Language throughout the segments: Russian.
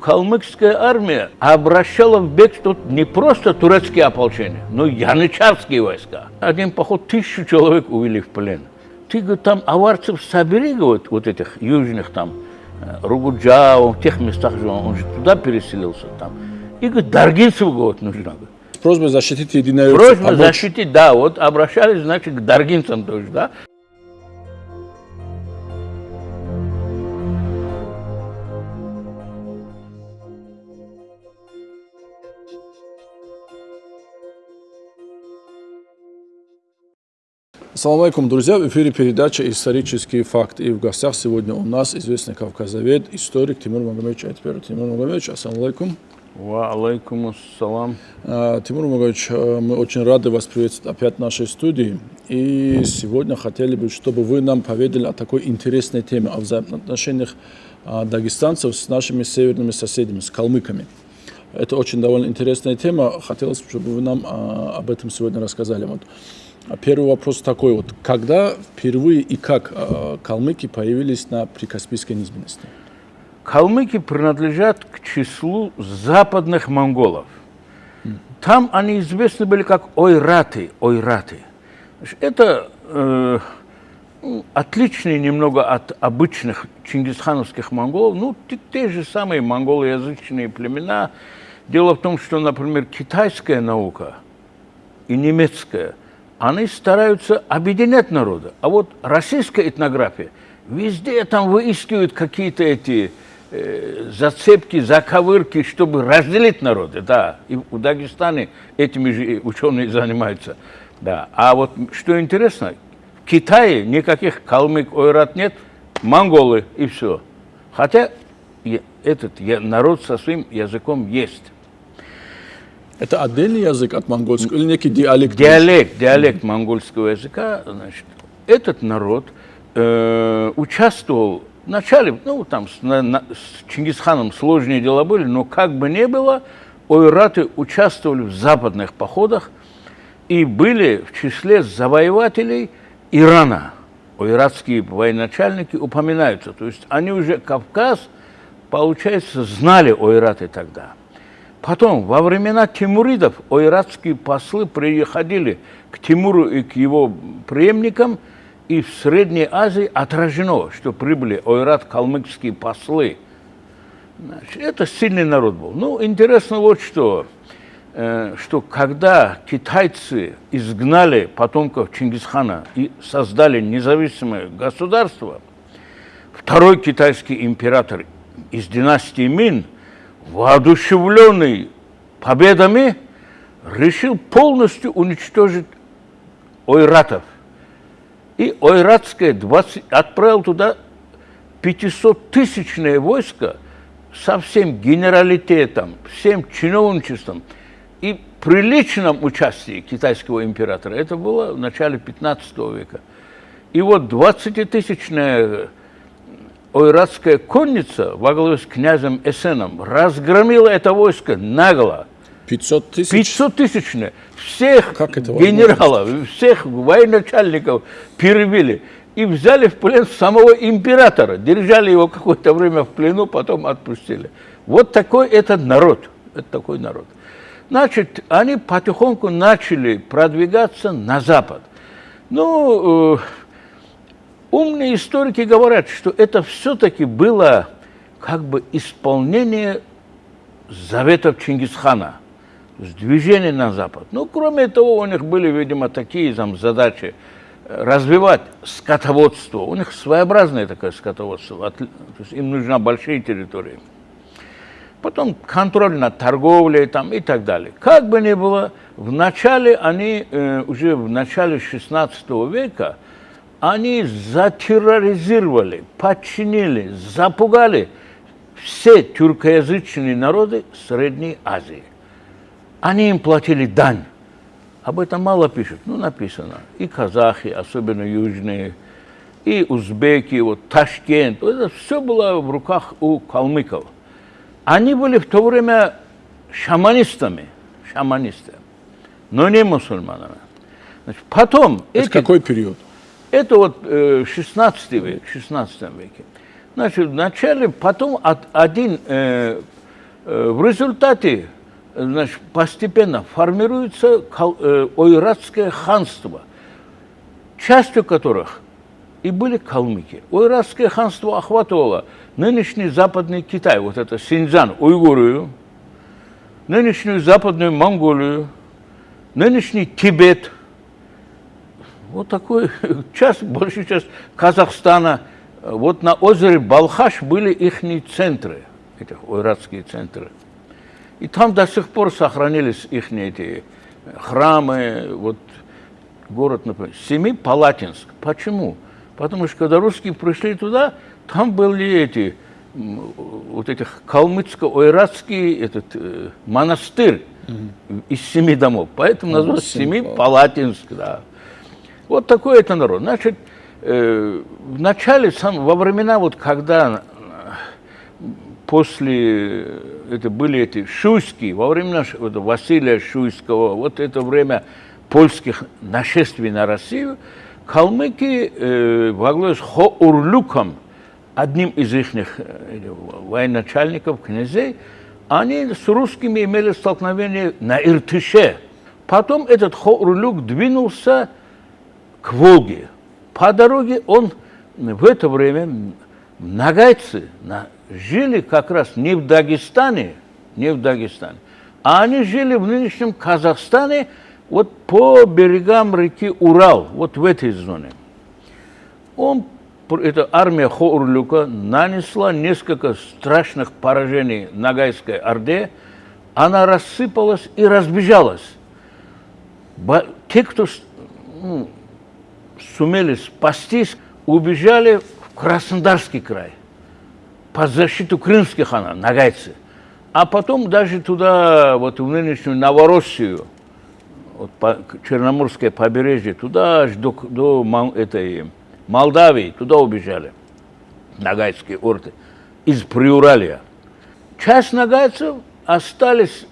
Калмыкская армия обращала в бегство не просто турецкие ополчения, но и янычарские войска. Один поход тысячу человек увели в плен. Ты, говорит, там аварцев собери, говорит, вот этих южных там, э, Ругуджау, в тех местах же он, он же туда переселился там. И, говорит, Даргинцеву, говорит, нужно. Говорит. Просьба защитить единое Просьба защитить, да, вот обращались, значит, к Даргинцам тоже, да. Салам алейкум, друзья! В эфире передача «Исторический факт». И в гостях сегодня у нас известный кавказовед, историк Тимур Магомедович Айтпер. Тимур Магомедович, ассалам алейкум. Ва алейкум ассалам. А, Тимур Магомедович, а, мы очень рады вас приветствовать опять в нашей студии. И сегодня хотели бы, чтобы вы нам поведали о такой интересной теме, о взаимоотношениях а, дагестанцев с нашими северными соседями, с калмыками. Это очень довольно интересная тема. Хотелось, чтобы вы нам об этом сегодня рассказали. Вот. А первый вопрос такой вот. Когда впервые и как э, калмыки появились на Прикаспийской низменности? Калмыки принадлежат к числу западных монголов. Там они известны были как ойраты, ойраты. Это э, ну, отличные немного от обычных чингисхановских монголов, ну, те, те же самые монголоязычные племена. Дело в том, что, например, китайская наука и немецкая – они стараются объединять народы. А вот российская этнография везде там выискивают какие-то эти э, зацепки, заковырки, чтобы разделить народы. Да, и в Дагестане этими же ученые занимаются. Да. А вот что интересно, в Китае никаких калмык, ойрат нет, монголы и все. Хотя этот народ со своим языком есть. Это отдельный язык от монгольского или некий диалект? Диалект, диалект монгольского языка. Значит, этот народ э, участвовал вначале, ну, там, с, на, на, с Чингисханом сложные дела были, но как бы ни было, ойраты участвовали в западных походах и были в числе завоевателей Ирана. Ойратские военачальники упоминаются. То есть они уже Кавказ, получается, знали ойраты тогда. Потом, во времена Тимуридов, ойратские послы приходили к Тимуру и к его преемникам, и в Средней Азии отражено, что прибыли ойрат-калмыкские послы. Значит, это сильный народ был. Ну, интересно вот что, э, что когда китайцы изгнали потомков Чингисхана и создали независимое государство, второй китайский император из династии Мин – воодушевленный победами, решил полностью уничтожить ойратов. И ойратское 20, отправил туда 500-тысячное войско со всем генералитетом, всем чиновничеством и при личном участии китайского императора. Это было в начале 15 века. И вот 20-тысячное ойратская конница во главе с князем Эсеном разгромила это войско нагло. 500 тысяч? 500 тысячное. Всех как это генералов, всех военачальников перебили. И взяли в плен самого императора. Держали его какое-то время в плену, потом отпустили. Вот такой этот народ. Это такой народ. Значит, они потихоньку начали продвигаться на запад. Ну, э, Умные историки говорят, что это все-таки было как бы исполнение заветов Чингисхана, то есть движение на запад. Ну, кроме того, у них были, видимо, такие там задачи э, развивать скотоводство. У них своеобразное такое скотоводство, то есть им нужна большие территории. Потом контроль над торговлей там, и так далее. Как бы ни было, в начале они, э, уже в начале 16 века, они затерроризировали, подчинили, запугали все тюркоязычные народы Средней Азии. Они им платили дань. Об этом мало пишут, ну написано. И казахи, особенно южные, и узбеки, вот Ташкент. Это все было в руках у калмыков. Они были в то время шаманистами, шаманисты, но не мусульманами. Значит, потом... Это эти... какой период? Это вот 16 э, век, 16 веке. Значит, вначале, потом от, один э, Э, в результате значит, постепенно формируется э, ойратское ханство, частью которых и были калмыки. Ойратское ханство охватывало нынешний западный Китай, вот это Синьцзян, Уйгурию, нынешнюю западную Монголию, нынешний Тибет, вот такой часть, большая часть Казахстана. Вот на озере Балхаш были их центры, эти ойратские центры. И там до сих пор сохранились их эти храмы, вот город, например, Семипалатинск. Почему? Потому что когда русские пришли туда, там были эти, вот этих калмыцко-ойратский этот э, монастырь mm-hmm. из семи домов. Поэтому называется Семипалатинск, да. Вот такой это народ. Значит, э, в начале, сам, во времена, вот когда после это были эти шуйские, во времена вот, Василия Шуйского, вот это время польских нашествий на Россию, калмыки э, во главе с Хоурлюком, одним из их э, военачальников, князей, они с русскими имели столкновение на Иртыше. Потом этот Хоурлюк двинулся к Волге. По дороге он в это время нагайцы на жили как раз не в Дагестане, не в Дагестане, а они жили в нынешнем Казахстане, вот по берегам реки Урал, вот в этой зоне. Он, эта армия Хоурлюка нанесла несколько страшных поражений Нагайской Орде, она рассыпалась и разбежалась. Те, кто ну, сумели спастись, убежали в Краснодарский край под защиту крымских ханов, нагайцы. А потом даже туда, вот в нынешнюю Новороссию, вот по, Черноморское побережье, туда аж до, до этой, Молдавии, туда убежали нагайские орды из Приуралия. Часть нагайцев остались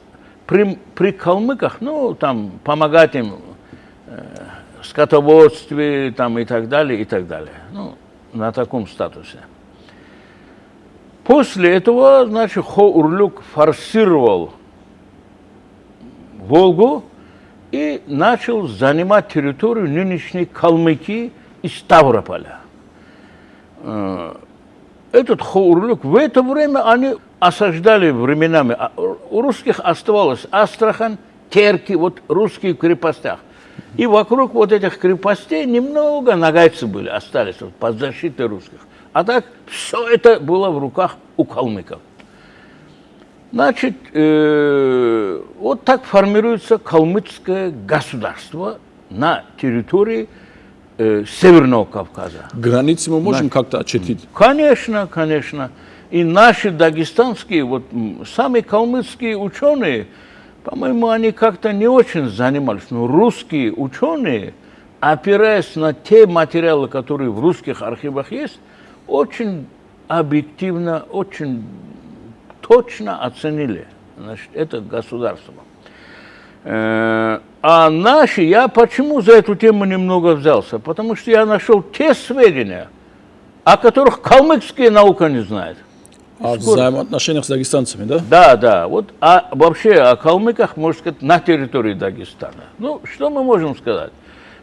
при, при калмыках, ну, там, помогать им э, скотоводстве там, и так далее, и так далее. Ну, на таком статусе. После этого, значит, Хоурлюк форсировал Волгу и начал занимать территорию нынешней Калмыкии и Ставрополя. Э, этот Хоурлюк, в это время они осаждали временами, а у русских оставалось Астрахань, Терки, вот русские в крепостях. И вокруг вот этих крепостей немного нагайцы были, остались вот, под защитой русских. А так все это было в руках у калмыков. Значит, э, вот так формируется калмыцкое государство на территории э, Северного Кавказа. Границы мы можем как-то очертить? Конечно, конечно. И наши дагестанские, вот самые калмыцкие ученые, по-моему, они как-то не очень занимались. Но русские ученые, опираясь на те материалы, которые в русских архивах есть, очень объективно, очень точно оценили значит, это государство. Э, а наши, я почему за эту тему немного взялся? Потому что я нашел те сведения, о которых калмыцкая наука не знает. О взаимоотношениях с дагестанцами, да? Да, да. Вот, а вообще о калмыках, можно сказать, на территории Дагестана. Ну, что мы можем сказать?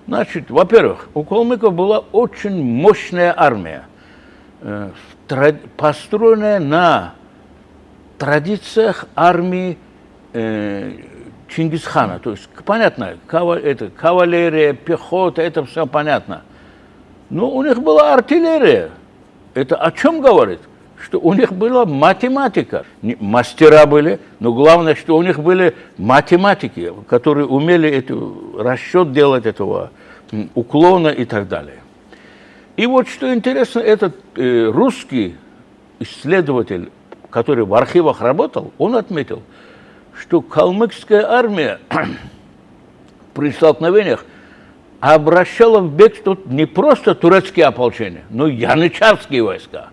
Значит, во-первых, у калмыков была очень мощная армия – Э, построенная на традициях армии э, Чингисхана. То есть, понятно, это, кавалерия, пехота, это все понятно. Но у них была артиллерия. Это о чем говорит? Что у них была математика. Мастера были, но главное, что у них были математики, которые умели эту, расчет делать этого уклона и так далее. И вот что интересно, этот э, русский исследователь, который в архивах работал, он отметил, что калмыкская армия при столкновениях обращала в бегство не просто турецкие ополчения, но и янычарские войска.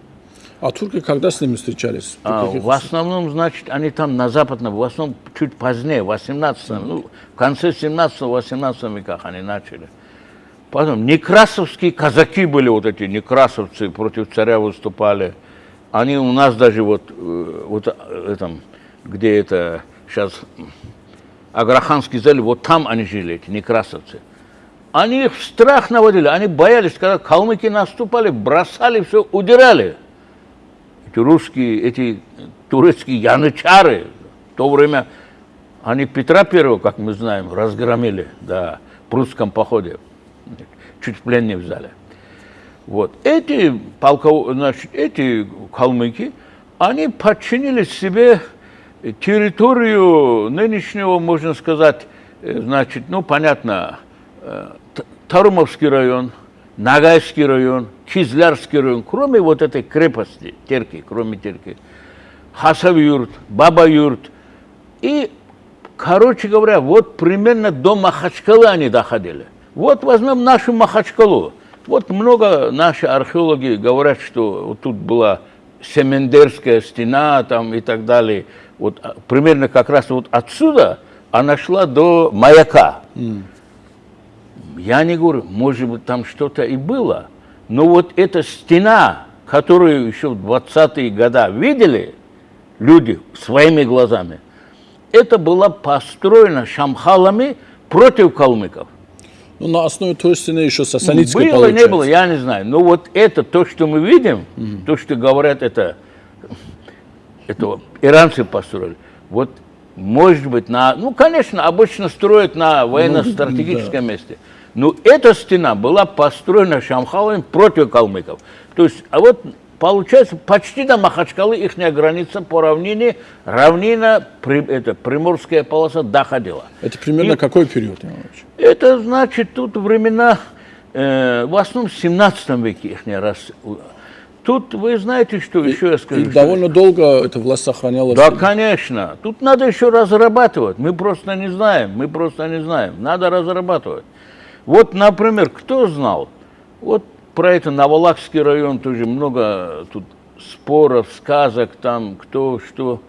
А турки когда с ними встречались? А, в основном, значит, они там на западном, в основном чуть позднее, в 18 ну, в конце 17-18 веках они начали. Потом некрасовские казаки были вот эти, некрасовцы против царя выступали. Они у нас даже вот, э, вот э, этом, где это сейчас Аграханский залив, вот там они жили, эти некрасовцы. Они их в страх наводили, они боялись, когда калмыки наступали, бросали все, удирали. Русские, эти турецкие янычары, в то время они Петра Первого, как мы знаем, разгромили, да, в прусском походе, чуть в плен не взяли. Вот. Эти, полков, значит, эти калмыки, они подчинили себе территорию нынешнего, можно сказать, э, значит, ну, понятно, э, Тарумовский район, Нагайский район, Кизлярский район, кроме вот этой крепости, Терки, кроме Терки, Хасавюрт, Баба-Юрт. И, короче говоря, вот примерно до Махачкалы они доходили. Вот возьмем нашу Махачкалу. Вот много наши археологи говорят, что вот тут была Семендерская стена там и так далее. Вот а, примерно как раз вот отсюда она шла до маяка. Mm. Я не говорю, может быть, там что-то и было, но вот эта стена, которую еще в 20-е годы видели люди своими глазами, это была построена шамхалами против калмыков. Ну, на основе той стены еще сасанитской Было, получается. не было, я не знаю. Но вот это, то, что мы видим, mm. то, что говорят, это, это иранцы построили. Вот, может быть, на... Ну, конечно, обычно строят на военно-стратегическом ну, да. месте. Но эта стена была построена Шамхалами против калмыков. То есть, а вот получается, почти до Махачкалы их граница по равнине, равнина, при, это, Приморская полоса доходила. Это примерно И, какой период? Это значит, тут времена, э, в основном в 17 веке их раз. Тут вы знаете, что и, еще я скажу? И довольно долго эта власть сохраняла. Да, конечно. Тут надо еще разрабатывать. Мы просто не знаем. Мы просто не знаем. Надо разрабатывать. Вот, например, кто знал? Вот про это Новолакский район тоже много тут споров, сказок там, кто что.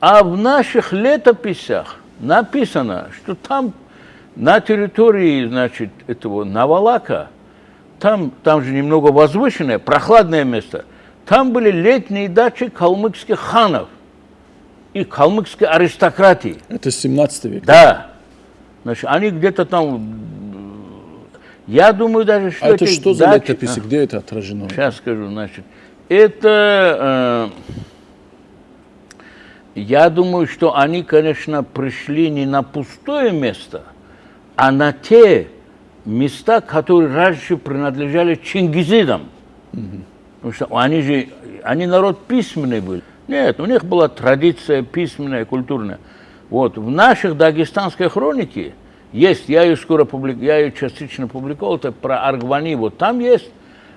А в наших летописях написано, что там на территории, значит, этого Навалака, там, там же немного возвышенное, прохладное место, там были летние дачи калмыцких ханов и калмыцкой аристократии. Это 17 век? Да. Значит, они где-то там я думаю даже, что... А это что за дачи... летописи? А, Где это отражено? Сейчас скажу, значит. Это... Э, я думаю, что они, конечно, пришли не на пустое место, а на те места, которые раньше принадлежали чингизидам. Угу. Потому что они же, они народ письменный был. Нет, у них была традиция письменная, культурная. Вот, в наших дагестанской хронике есть, я ее скоро публикую, я ее частично публиковал, это про Аргвани. Вот там есть,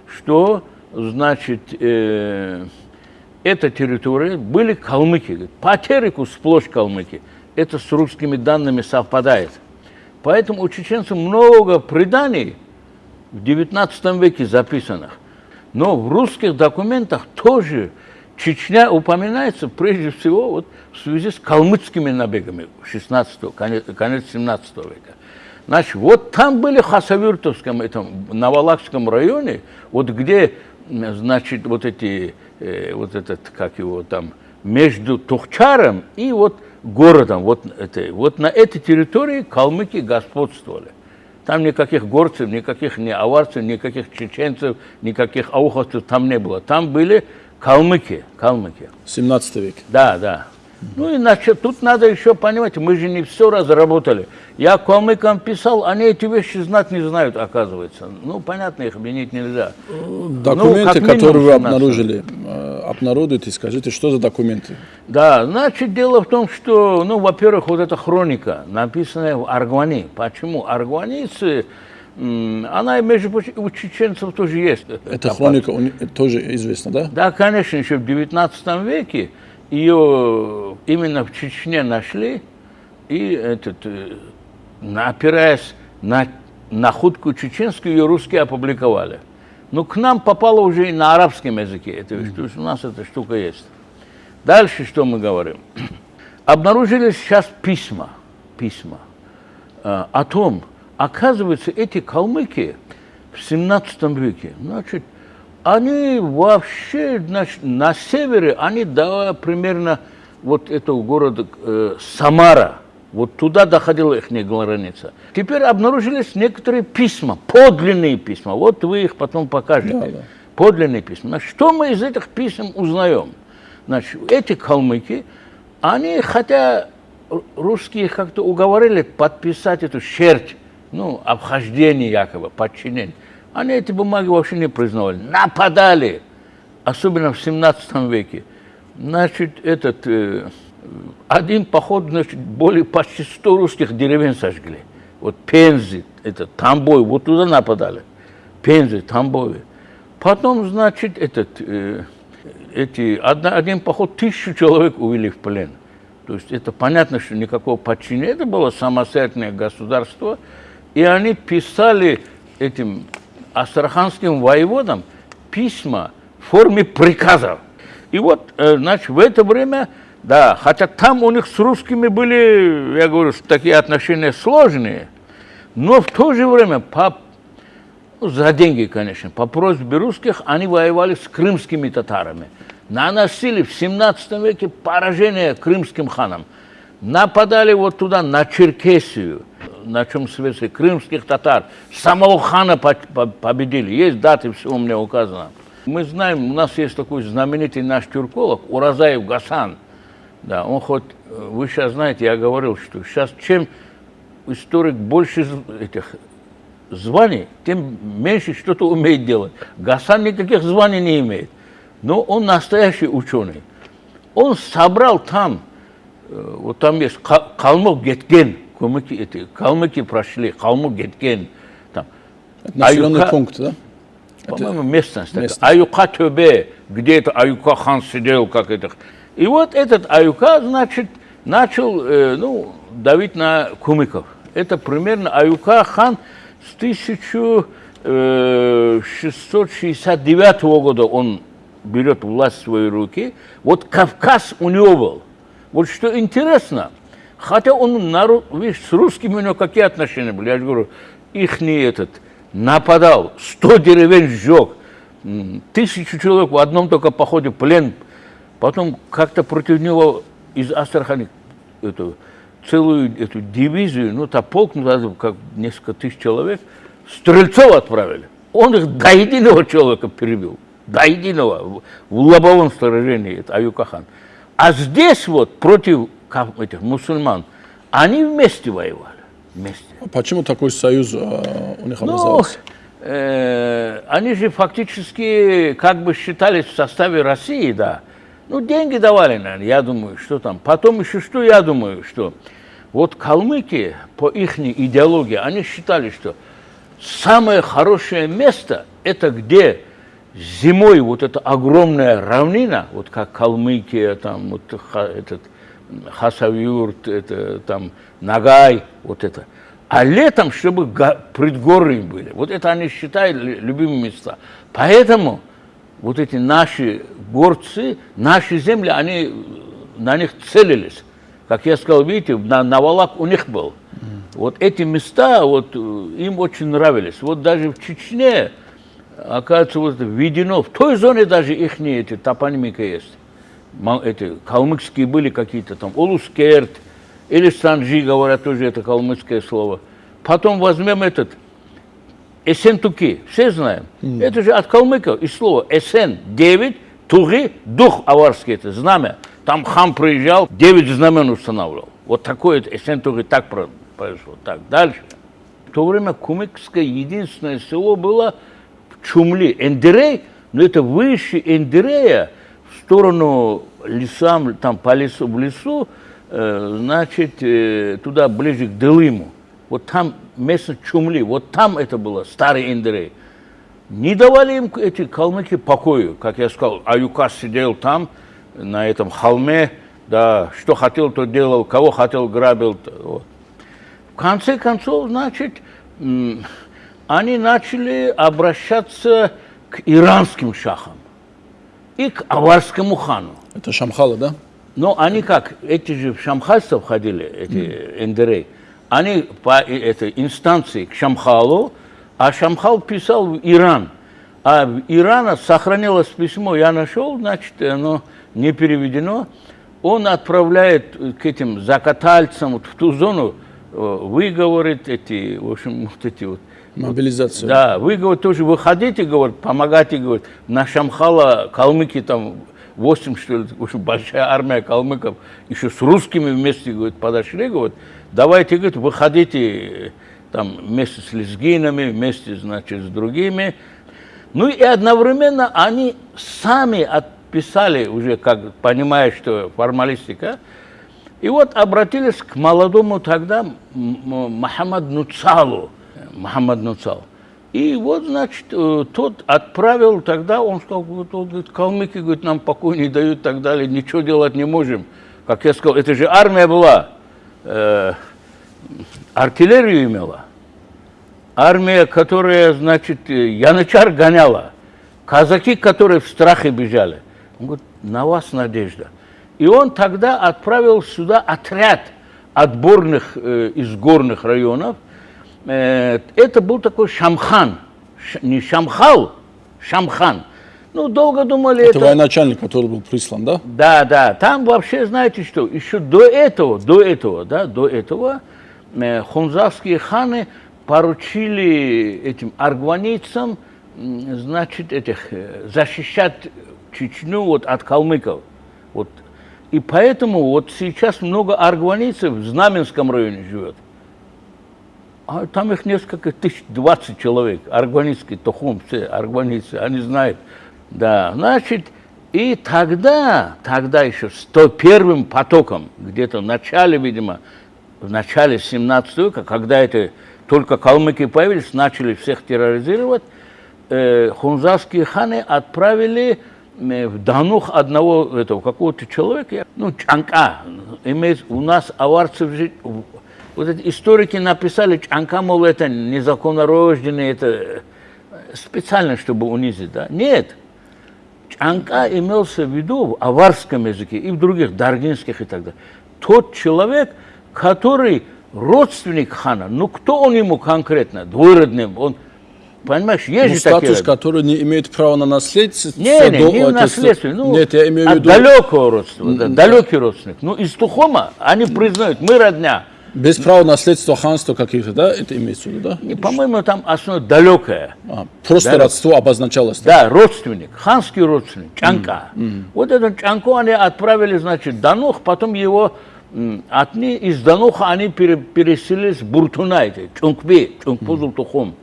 что, значит, э, эта территория были калмыки. По Тереку сплошь калмыки. Это с русскими данными совпадает. Поэтому у чеченцев много преданий в 19 веке записанных. Но в русских документах тоже Чечня упоминается прежде всего вот в связи с калмыцкими набегами 16 конец, конец 17 века. Значит, вот там были в Хасавюртовском, этом Новолакском районе, вот где, значит, вот эти, э, вот этот, как его там, между Тухчаром и вот городом, вот, это, вот на этой территории калмыки господствовали. Там никаких горцев, никаких ни аварцев, никаких чеченцев, никаких ауховцев там не было. Там были калмыки, калмыки. 17 век. Да, да. Ну и значит, тут надо еще понимать, мы же не все разработали. Я калмыкам писал, они эти вещи знать не знают, оказывается. Ну, понятно, их обвинить нельзя. Документы, ну, которые вы обнаружили, э, обнародуйте, скажите, что за документы? Да, значит, дело в том, что, ну, во-первых, вот эта хроника, написанная в Аргвани. Почему? Аргванийцы, она, между прочим, у чеченцев тоже есть. Эта хроника тоже известна, да? Да, конечно, еще в 19 веке ее именно в Чечне нашли, и этот, э, опираясь на находку чеченскую, ее русские опубликовали. Но к нам попало уже и на арабском языке. Это, mm -hmm. То есть у нас эта штука есть. Дальше что мы говорим? Обнаружились сейчас письма, письма э, о том, оказывается, эти калмыки в 17 веке, значит, они вообще значит, на севере, они до примерно вот этого города э, Самара, вот туда доходила их граница. Теперь обнаружились некоторые письма, подлинные письма. Вот вы их потом покажете. Да, да. Подлинные письма. Значит, что мы из этих писем узнаем? Значит, эти калмыки, они, хотя русские как-то уговорили подписать эту щерть, ну, обхождение якобы, подчинение, они эти бумаги вообще не признавали. Нападали, особенно в 17 веке. Значит, этот, э, один поход, значит, более почти 100 русских деревень сожгли. Вот Пензи, это Тамбой, вот туда нападали. Пензи, Тамбой. Потом, значит, этот, э, эти, один поход тысячу человек увели в плен. То есть это понятно, что никакого подчинения, это было самостоятельное государство. И они писали этим астраханским воеводам письма в форме приказов. И вот, э, значит, в это время, да, хотя там у них с русскими были, я говорю, такие отношения сложные, но в то же время по ну, за деньги, конечно. По просьбе русских они воевали с крымскими татарами. Наносили в 17 веке поражение крымским ханам. Нападали вот туда, на Черкесию, на чем свете крымских татар. Самого хана победили. Есть даты, все у меня указано. Мы знаем, у нас есть такой знаменитый наш тюрколог Уразаев Гасан. Да, он хоть, вы сейчас знаете, я говорил, что сейчас чем историк больше этих званий, тем меньше что-то умеет делать. Гасан никаких званий не имеет, но он настоящий ученый. Он собрал там, э, вот там есть Калмык Гетген, калмыки, эти, калмыки прошли, Калмык Гетген. Там. Населенный Аюка, пункт, да? По-моему, местность. местность. Аюка Төбе, где это Аюка хан сидел, как это. И вот этот Аюка, значит, начал э, ну, давить на кумыков. Это примерно Аюка хан с 1669 э, года он берет власть в свои руки. Вот Кавказ у него был. Вот что интересно, хотя он, народ, видишь, с русскими у него какие отношения были, я же говорю, их не этот, нападал, 100 деревень сжег, тысячу человек в одном только походе плен, потом как-то против него из Астрахани эту, целую эту дивизию, ну, то полк, ну, как несколько тысяч человек, стрельцов отправили. Он их до единого человека перебил, до единого, в лобовом сражении, это Аюкахан. А здесь вот против этих мусульман, они вместе воевали вместе. А почему такой союз э, у них образовался? Ну, э, они же фактически как бы считались в составе России, да. Ну, деньги давали, наверное, я думаю, что там. Потом еще что, я думаю, что вот калмыки, по их идеологии, они считали, что самое хорошее место – это где зимой вот эта огромная равнина, вот как Калмыкия, там вот этот Хасавюрт, это там Нагай, вот это. А летом, чтобы предгорные были. Вот это они считают любимые места. Поэтому вот эти наши горцы, наши земли, они на них целились. Как я сказал, видите, на, навалак у них был. Вот эти места вот, им очень нравились. Вот даже в Чечне, оказывается, вот введено, в той зоне даже их эти топонимика есть эти калмыцкие были какие-то там, Улускерт, или Санжи, говорят, тоже это калмыцкое слово. Потом возьмем этот Эсентуки, все знаем. Mm. Это же от калмыков из слова Эсен, девять, Туги, дух аварский, это знамя. Там хам приезжал, девять знамен устанавливал. Вот такое Эсентуги так произошло. Так, дальше. В то время Кумыкское единственное село было Чумли. Эндерей, но это выше Эндерея, сторону лесам, там по лесу, в лесу, э, значит, э, туда ближе к Делыму. Вот там место Чумли, вот там это было, старый Индрей. Не давали им эти калмыки покою, как я сказал, Аюка сидел там, на этом холме, да, что хотел, то делал, кого хотел, грабил. Вот. В конце концов, значит, они начали обращаться к иранским шахам и к аварскому хану. Это Шамхалы, да? Но они как, эти же в шамхальство входили, эти mm. эндерей, они по этой инстанции к Шамхалу, а Шамхал писал в Иран. А в Ирана сохранилось письмо, я нашел, значит, оно не переведено. он отправляет к этим закатальцам вот в ту зону, э, вы, говорит, эти, в общем, вот эти вот, Мобилизация. да, вы, говорит, тоже выходите, говорит, помогайте, говорит, на Шамхала калмыки там 8, что ли, общем, большая армия калмыков, еще с русскими вместе, говорит, подошли, говорит, давайте, говорит, выходите там вместе с лезгинами, вместе, значит, с другими. Ну и одновременно они сами отписали уже, как понимая, что формалистика, и вот обратились к молодому тогда Мухаммад Нуцалу, Мухаммад Нуцал. И вот, значит, э, тот отправил тогда, он сказал, вот, вот, говорит, калмыки, говорит, нам покой не дают и так далее, ничего делать не можем. Как я сказал, это же армия была, э, артиллерию имела. Армия, которая, значит, э, янычар гоняла. Казаки, которые в страхе бежали. Он говорит, на вас надежда. И он тогда отправил сюда отряд отборных э, из горных районов, это был такой Шамхан, не Шамхал, Шамхан. Ну, долго думали... Это, это военачальник, который был прислан, да? Да, да. Там вообще, знаете что, еще до этого, до этого, да, до этого э, хунзавские ханы поручили этим аргванийцам, значит, этих, э, защищать Чечню вот, от калмыков. Вот. И поэтому вот сейчас много аргванийцев в Знаменском районе живет. А там их несколько тысяч, 20 человек, аргванийские, тохум, все аргванийцы, они знают. Да, значит, и тогда, тогда еще с то первым потоком, где-то в начале, видимо, в начале 17 века, когда это только калмыки появились, начали всех терроризировать, э, хунзарские ханы отправили э, в Данух одного этого какого-то человека, ну, Чанка, имеет, у нас аварцев вот эти историки написали, Чанка, мол, это незаконно рожденный, это специально, чтобы унизить, да? Нет. Чанка имелся в виду в аварском языке и в других, даргинских и так далее. Тот человек, который родственник хана, ну кто он ему конкретно, двоюродный, он, понимаешь, есть ну, же статус, такие... который не имеет права на наследство. Не, не, не наследство, ну, Нет, я имею в виду... далекого родственника, да, далекий родственник. Ну, из Тухома они признают, мы родня. Без права наследства ханства каких-то, да, это имеется в виду, да? По-моему, там основа далекая. А, просто Да. родство обозначалось. так? Да, родственник, ханский родственник, Чанка. Вот этот Чанку они отправили, значит, Данух, потом его от ни- из Дануха они пере- переселились в Буртунай, Чункби, Чункпузул Тухум.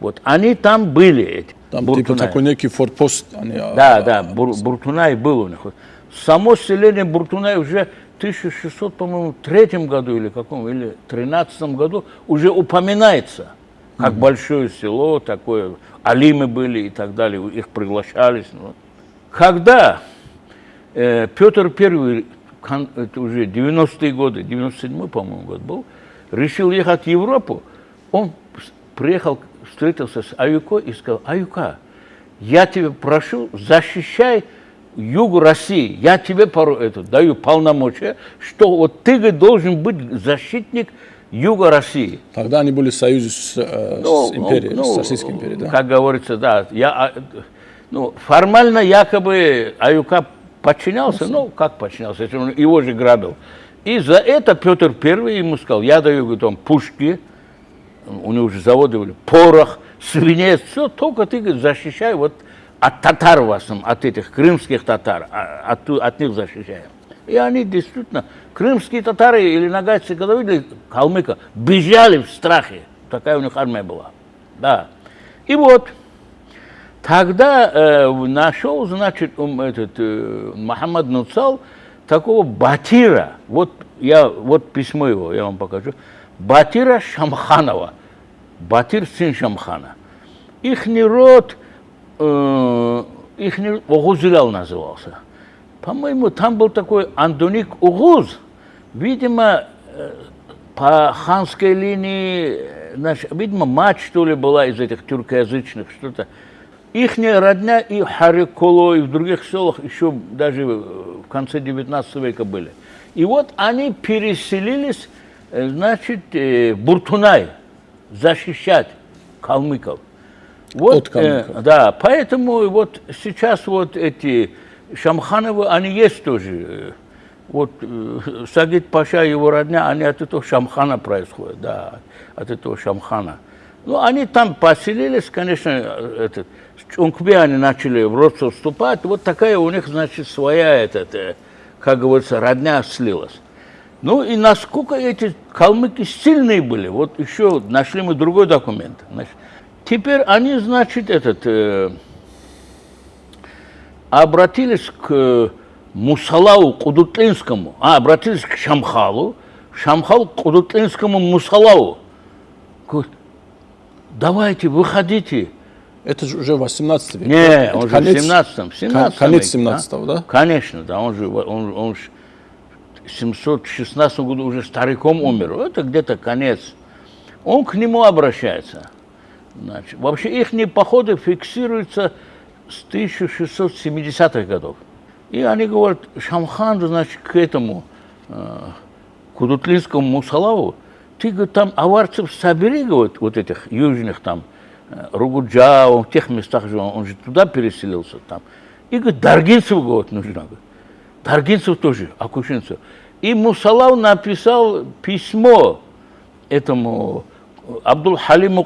Вот, они там были, эти, Там типа Буртунай. такой некий форпост. Они, а, Да, да, Бур- Буртунай был у них. Само селение Буртунай уже 1600, по-моему, третьем году или каком, или тринадцатом году уже упоминается, как большое село, такое, алимы были и так далее, их приглашались. ну. Когда э, Петр I, кон- это уже 90-е годы, 97-й, по-моему, год был, решил ехать в Европу, он приехал, встретился с Аюко и сказал, Аюка, я тебя прошу, защищай юг России, я тебе пору, это, даю полномочия, что вот ты должен быть защитник юга России. Тогда они были в союзе с, э, Ну, с империей, ну, с Российской империей, да? Как говорится, да. Я, а, ну, формально якобы Аюка подчинялся, ну, как подчинялся, если он его же грабил. И за это Петр Первый ему сказал, я даю, говорит, вам пушки, у него уже заводы были, порох, свинец, все, только ты, говорит, защищай вот от татар в основном, от этих крымских татар, а- от, от них защищаем. И они действительно, крымские татары или нагайцы, когда видели калмыка, бежали в страхе. Такая у них армия была. Да. И вот, тогда э, нашел, значит, этот, э, Мухаммад Нуцал такого Батира. Вот, я, вот письмо его, я вам покажу. Батира Шамханова. Батир сын Шамхана. Ихний род, э, ихний Огузилял назывался. По-моему, там был такой Андоник Угуз. Видимо, э, по ханской линии, э, значит, видимо, мать, что ли, была из этих тюркоязычных, что-то. Ихняя родня и в Хариколо, и в других селах еще даже э, в конце 19 века были. И вот они переселились, э, значит, э, в Буртунай защищать калмыков. Вот, э, да, поэтому вот сейчас вот эти Шамхановы, они есть тоже. Вот э, Сагид Паша и его родня, они от этого Шамхана происходят, да, от этого Шамхана. Ну, они там поселились, конечно, этот, с Чункбе они начали в родство вступать, вот такая у них, значит, своя, этот, э, как говорится, родня слилась. Ну и насколько эти калмыки сильные были, вот еще нашли мы другой документ. Значит, теперь они, значит, этот, э, обратились к Мусалау Кудутлинскому, а, обратились к Шамхалу, Шамхал Кудутлинскому Мусалау. Говорит, давайте, выходите. Это же уже 18 век. Не, Это он конец- же в 17 в 17 конец веке, 17 да? Конечно, да, он же, он, он в 716 году уже стариком умер, это где-то конец. Он к нему обращается. Значит, вообще их походы фиксируются с 1670-х годов. И они говорят, Шамхан, значит, к этому, э, Кудутлинскому Мусалаву, ты, говорит, там аварцев собери, говорит, вот этих южных там, э, Ругуджа, он в тех местах жил, он же туда переселился там. И, говорит, Даргинцев, говорит, нужно. Говорит. Даргинцев тоже, Акушинцев. И Мусалав написал письмо этому Абдул Халиму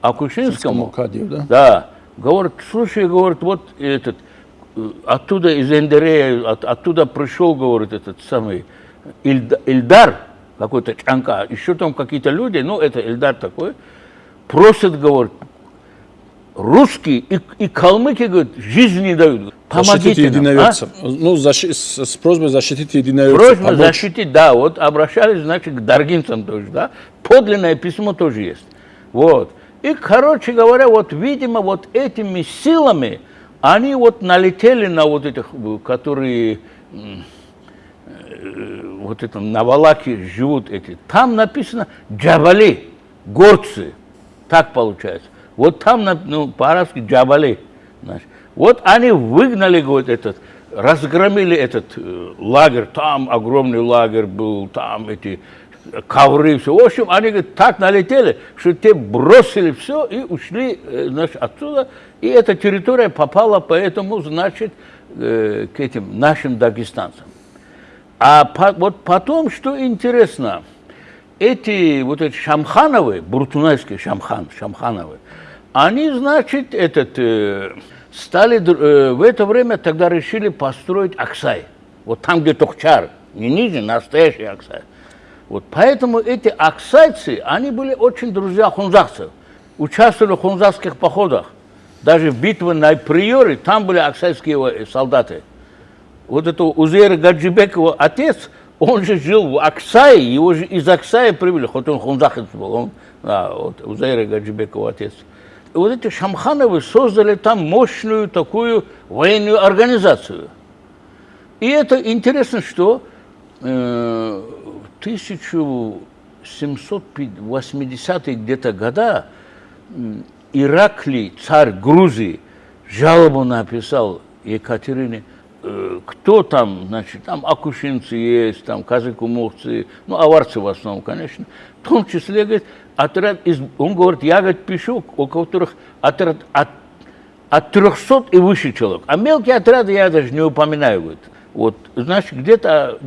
Кади, Акушинскому. Кадиев, да? Да. Говорит, слушай, говорит, вот этот, э, оттуда из Эндерея, от- оттуда пришел, говорит, этот самый Ильда- Ильдар, какой-то Чанка, еще там какие-то люди, ну, это Ильдар такой, просят, говорит, русские и, и калмыки, говорит, жизнь не дают. Защитите Помогите нам, а? единоверцев. Ну, защи- с, с просьбой защитить единоверцев. Просьба помочь. защитить, да, вот обращались, значит, к даргинцам тоже, да. Подлинное письмо тоже есть. Вот. И, короче говоря, вот, видимо, вот этими силами они вот налетели на вот этих, э, которые э, вот это на Валаке живут эти. Там написано джабали, горцы. Так получается. Вот там, ну, по-арабски джабали. знаешь. Вот они выгнали, говорит, этот, разгромили этот э, лагерь, там огромный лагерь был, там эти ковры, все. В общем, они говорит, так налетели, что те бросили все и ушли э, значит, отсюда. И эта территория попала, поэтому, значит, э, к этим нашим дагестанцам. А по- вот потом, что интересно, эти вот эти Шамхановы, буртунайские Шамхан, Шамхановы, они, значит, этот, э, стали в это время тогда решили построить Аксай. Вот там, где Тохчар, не ниже, настоящий Аксай. Вот поэтому эти аксайцы, они были очень друзья хунзахцев, участвовали в хунзахских походах. Даже в битве на Приоре, там были аксайские э, солдаты вот это Узейр Гаджибекова отец, он же жил в Аксае, его же из Аксая привели, хоть он хунзахец был, он, да, вот Узейр Гаджибекова отец. И вот эти Шамхановы создали там мощную такую военную организацию. И это интересно, что э, в 1780-е где-то года м, Ираклий, царь Грузии, жалобу написал Екатерине, э, кто там, значит, там акушинцы есть, там казакумовцы, ну, аварцы в основном, конечно, в том числе, говорит, отряд из, он говорит, я, говорит, пишу, у которых отряд от, от 300 и выше человек, а мелкие отряды я даже не упоминаю, говорит. Вот, значит, где-то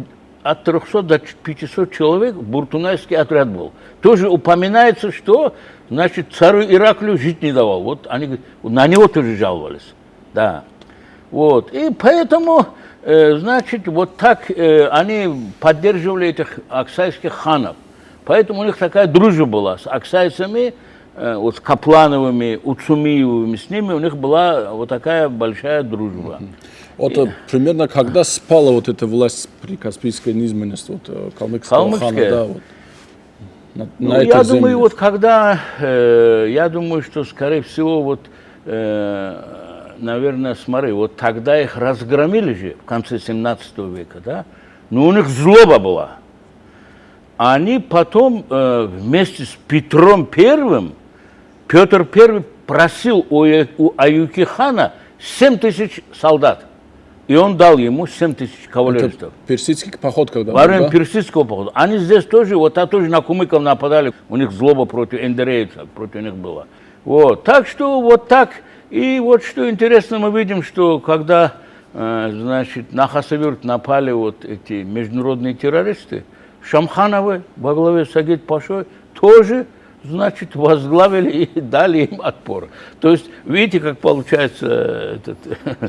от 300 до 500 человек буртунайский отряд был. Тоже упоминается, что, значит, царю Ираклию жить не давал. Вот они на него тоже жаловались. Да. Вот. И поэтому, э, значит, вот так э, они поддерживали этих аксайских ханов. Поэтому у них такая дружба была с аксайцами, э, вот с Каплановыми, Уцумиевыми, с ними у них была вот такая большая дружба. Вот э, примерно когда спала вот эта власть при Каспийской низменности, вот э, калмыцкого хана, да, вот. На, Ну, на я земле. думаю, вот когда, э, я думаю, что, скорее всего, вот, э, наверное, смотри, вот тогда их разгромили же в конце 17 века, да, но у них злоба была. Они потом э, вместе с Петром Первым, Петр Первый просил у, Э- у Аюки хана 7 тысяч солдат. И он дал ему 7 тысяч Это кавалеристов. персидский поход, когда Во время да? персидского похода. Они здесь тоже, вот а тоже на кумыков нападали, у них злоба против эндерейцев, против них была. Вот, так что вот так. И вот что интересно, мы видим, что когда э, значит, на Хасавюрт напали вот эти международные террористы, Шамхановы во главе с Агит Пашой тоже, значит, возглавили и дали им отпор. То есть, видите, как получается этот,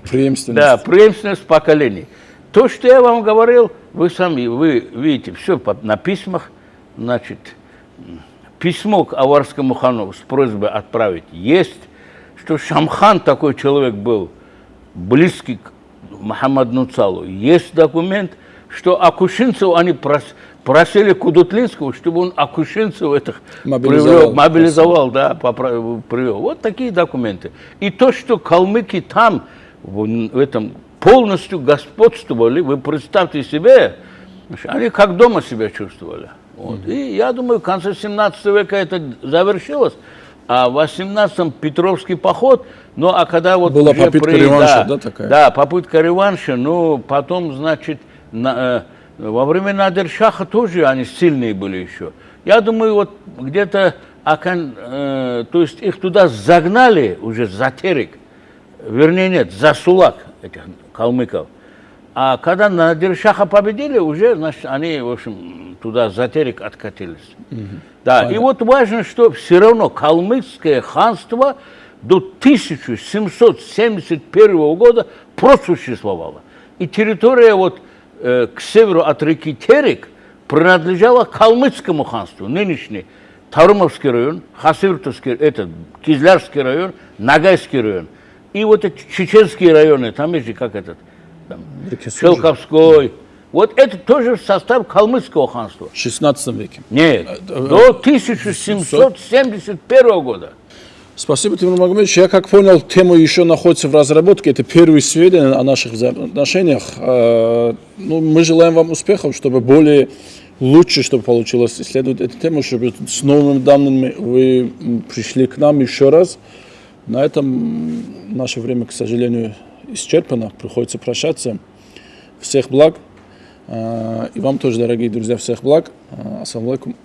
Преемственность. да, преемственность поколений. То, что я вам говорил, вы сами, вы видите, все на письмах, значит, письмо к Аварскому хану с просьбой отправить есть, что Шамхан такой человек был, близкий к Мухаммаду Нуцалу. Есть документ, что Акушинцев они прос, просили Кудутлинского, чтобы он Акушинцев этих Мобилизовал. привел, мобилизовал, да, попра- привел. Вот такие документы. И то, что калмыки там, в в этом полностью господствовали, вы представьте себе, они как дома себя чувствовали. Вот. И я думаю, в конце 17 века это завершилось, а в 18-м Петровский поход, ну а когда вот Была попытка при- реванша, да, такая? Да, попытка реванша, ну потом, значит, на- э, во времена Надершаха тоже они сильные были еще. Я думаю, вот где-то, э, то есть их туда загнали уже за Терек, вернее нет, за Сулак этих калмыков. А когда Надиршаха победили, уже, значит, они, в общем, туда за Терек откатились. Да, и вот важно, что все равно калмыцкое ханство до 1771 года просуществовало. И территория вот э, к северу от реки Терек принадлежала калмыцкому ханству, нынешний Тарумовский район, Хасыртовский, это Кизлярский район, Нагайский район. И вот эти чеченские районы, там есть же как этот, там. Шелковской. Вот это тоже в состав калмыцкого ханства. В 16 веке. Нет, до 1771 года. Спасибо, Тимур Магомедович. Я, как понял, тема еще находится в разработке. Это первые сведения о наших взаимоотношениях. Э, Ну, мы желаем вам успехов, чтобы более лучше, чтобы получилось исследовать эту тему, чтобы с новыми данными вы пришли к нам еще раз. На этом наше время, к сожалению, исчерпано. Приходится прощаться. Всех благ. Э, И вам тоже, дорогие друзья, всех благ. Э, Ассаламу алейкум.